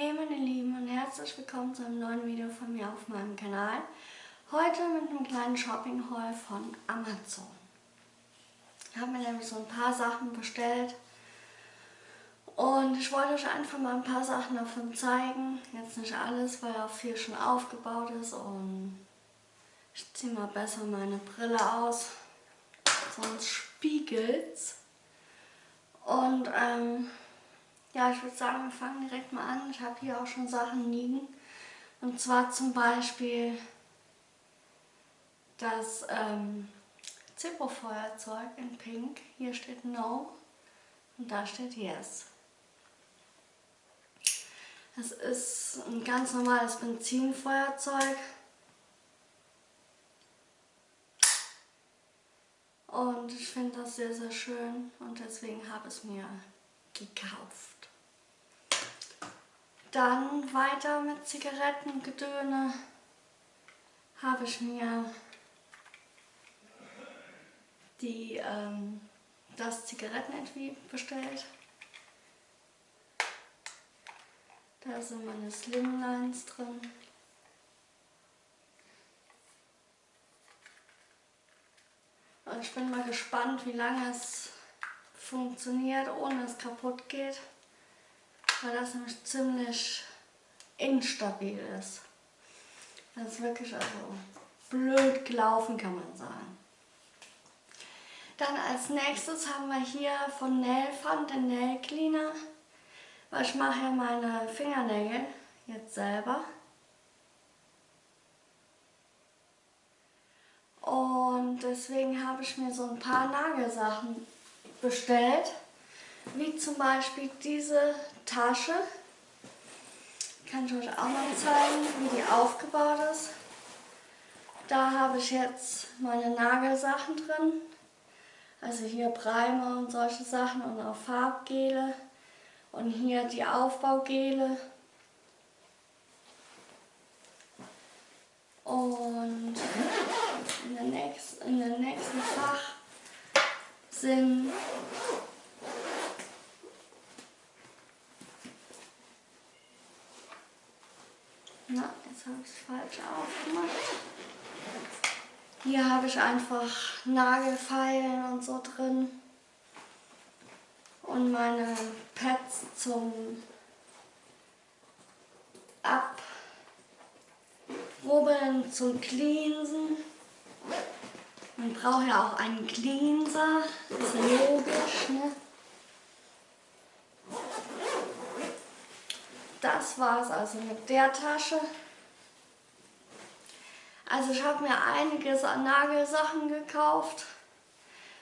Hey meine Lieben und herzlich willkommen zu einem neuen Video von mir auf meinem Kanal. Heute mit einem kleinen Shopping-Haul von Amazon. Ich habe mir nämlich so ein paar Sachen bestellt und ich wollte euch einfach mal ein paar Sachen davon zeigen. Jetzt nicht alles, weil auch viel schon aufgebaut ist und ich ziehe mal besser meine Brille aus, sonst spiegelt's. Und ähm, ja, ich würde sagen, wir fangen direkt mal an. Ich habe hier auch schon Sachen liegen. Und zwar zum Beispiel das ähm, Zippo-Feuerzeug in Pink. Hier steht No und da steht Yes. Das ist ein ganz normales Benzinfeuerzeug. Und ich finde das sehr, sehr schön und deswegen habe ich es mir gekauft. Dann weiter mit Zigarettengedöne habe ich mir die, ähm, das Zigarettenetui bestellt. Da sind meine Slimlines drin. Und ich bin mal gespannt, wie lange es funktioniert, ohne es kaputt geht weil das nämlich ziemlich instabil ist. Das ist wirklich also blöd gelaufen, kann man sagen. Dann als nächstes haben wir hier von Nailfund den Nail Cleaner. Weil ich mache ja meine Fingernägel jetzt selber. Und deswegen habe ich mir so ein paar Nagelsachen bestellt. Wie zum Beispiel diese Tasche. Kann ich euch auch mal zeigen, wie die aufgebaut ist. Da habe ich jetzt meine Nagelsachen drin. Also hier Primer und solche Sachen und auch Farbgele. Und hier die Aufbaugele. Und in der nächsten, in der nächsten Fach sind Na, jetzt habe ich es falsch aufgemacht. Hier habe ich einfach Nagelfeilen und so drin. Und meine Pads zum Abrubbeln, zum Cleansen. Man braucht ja auch einen Cleanser, das ist logisch, ne? Das war es also mit der Tasche. Also ich habe mir einiges an Nagelsachen gekauft,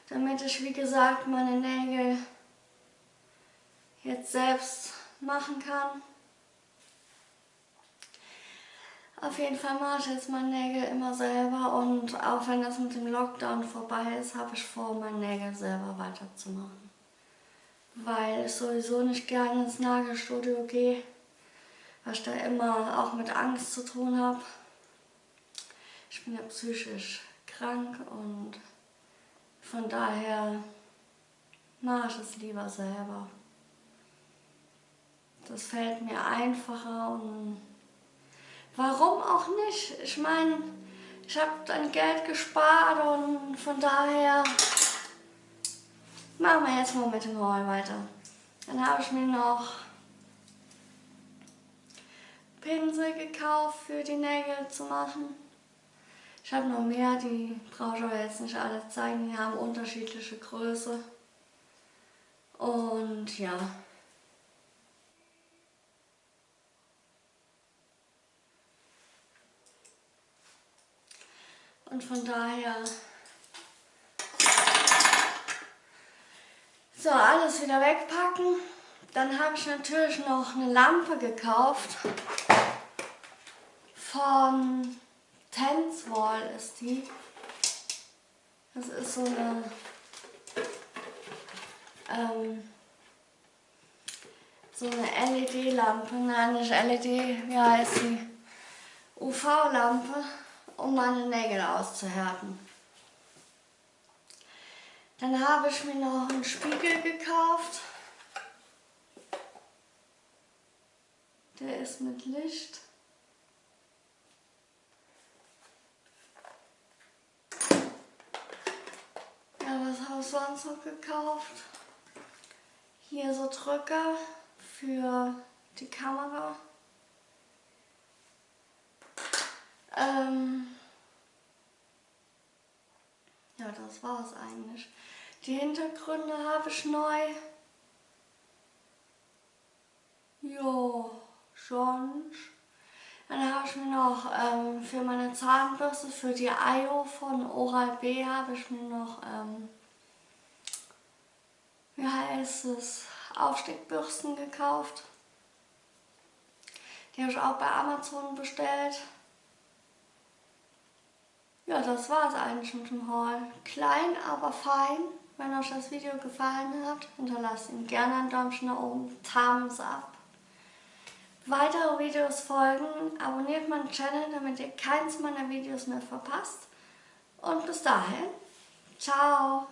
damit ich wie gesagt meine Nägel jetzt selbst machen kann. Auf jeden Fall mache ich jetzt meine Nägel immer selber und auch wenn das mit dem Lockdown vorbei ist, habe ich vor, meine Nägel selber weiterzumachen. Weil ich sowieso nicht gerne ins Nagelstudio gehe weil ich da immer auch mit Angst zu tun habe. Ich bin ja psychisch krank und von daher mache ich es lieber selber. Das fällt mir einfacher und warum auch nicht? Ich meine, ich habe dann Geld gespart und von daher machen wir jetzt mal mit dem Haul weiter. Dann habe ich mir noch Pinsel gekauft für die Nägel zu machen. Ich habe noch mehr, die brauche ich aber jetzt nicht alle zeigen, die haben unterschiedliche Größe. Und ja. Und von daher so alles wieder wegpacken. Dann habe ich natürlich noch eine Lampe gekauft. Von Tenswall ist die. Das ist so eine ähm, so eine LED-Lampe, nein nicht LED, wie heißt sie? UV-Lampe, um meine Nägel auszuhärten. Dann habe ich mir noch einen Spiegel gekauft. Der ist mit Licht. Ja, was habe ich sonst noch gekauft? Hier so Drücker für die Kamera. Ähm ja, das war es eigentlich. Die Hintergründe habe ich neu. Jo, sonst. Dann habe ich mir noch ähm, für meine Zahnbürste, für die IO von Oral-B habe ich mir noch, ähm, wie heißt es, Aufstiegbürsten gekauft. Die habe ich auch bei Amazon bestellt. Ja, das war es eigentlich mit dem Haul. Klein, aber fein. Wenn euch das Video gefallen hat, hinterlasst ihm gerne ein Däumchen nach oben, Thumbs up. Weitere Videos folgen, abonniert meinen Channel, damit ihr keins meiner Videos mehr verpasst. Und bis dahin, ciao!